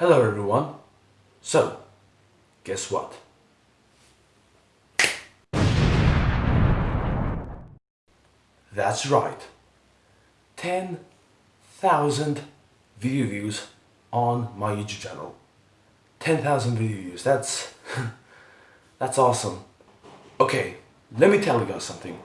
Hello everyone. So, guess what? That's right. 10,000 video views on my YouTube channel. 10,000 video views. That's that's awesome. Okay, let me tell you guys something.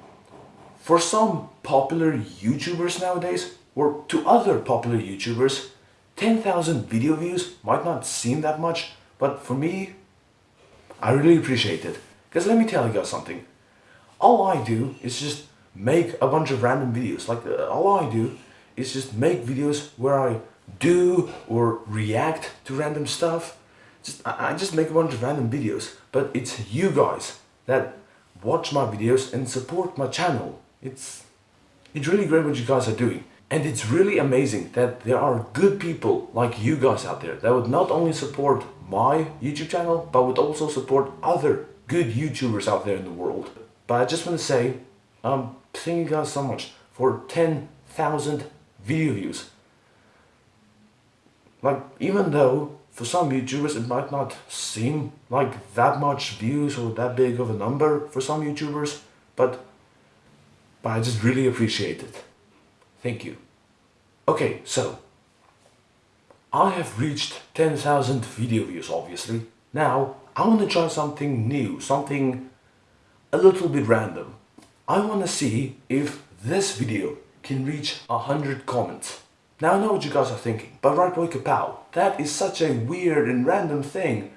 For some popular YouTubers nowadays, or to other popular YouTubers, 10,000 video views might not seem that much, but for me, I really appreciate it. Because let me tell you guys something. All I do is just make a bunch of random videos. Like, uh, all I do is just make videos where I do or react to random stuff. Just I, I just make a bunch of random videos. But it's you guys that watch my videos and support my channel. It's, it's really great what you guys are doing. And it's really amazing that there are good people like you guys out there that would not only support my YouTube channel, but would also support other good YouTubers out there in the world. But I just want to say, um, thank you guys so much for 10,000 video views. Like, even though for some YouTubers it might not seem like that much views or that big of a number for some YouTubers, but, but I just really appreciate it. Thank you. Okay, so I have reached 10,000 video views obviously. Now I want to try something new, something a little bit random. I want to see if this video can reach 100 comments. Now I know what you guys are thinking, but right boy kapow, that is such a weird and random thing.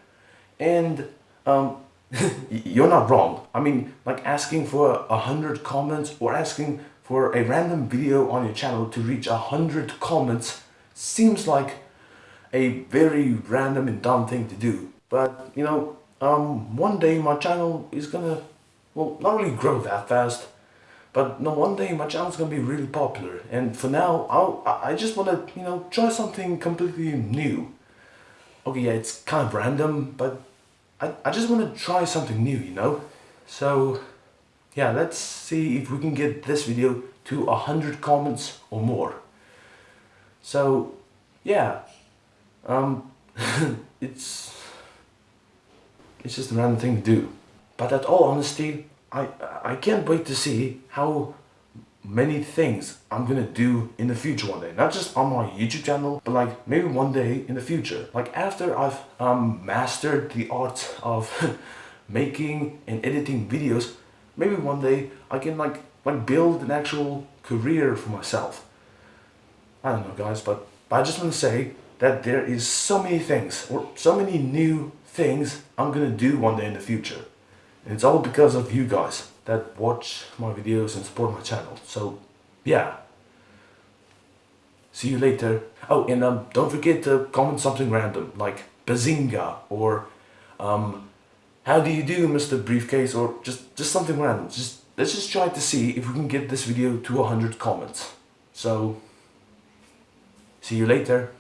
And um, you're not wrong. I mean, like asking for a hundred comments or asking for a random video on your channel to reach a hundred comments seems like a very random and dumb thing to do. But, you know, um, one day my channel is gonna, well, not really grow that fast, but no, one day my channel is gonna be really popular. And for now, I'll, I just wanna, you know, try something completely new. Okay, yeah, it's kind of random, but I, I just wanna try something new, you know? So, yeah, let's see if we can get this video to 100 comments or more. So, yeah, um, it's, it's just a random thing to do. But at all honesty, I, I can't wait to see how many things I'm gonna do in the future one day. Not just on my YouTube channel, but like maybe one day in the future. Like after I've um, mastered the art of making and editing videos, maybe one day I can like like build an actual career for myself. I don't know guys, but, but I just want to say that there is so many things or so many new things I'm gonna do one day in the future. And it's all because of you guys that watch my videos and support my channel. So yeah. See you later. Oh, and um, don't forget to comment something random like Bazinga or um, how do you do Mr. Briefcase or just, just something random. Just Let's just try to see if we can get this video to 100 comments. So, see you later.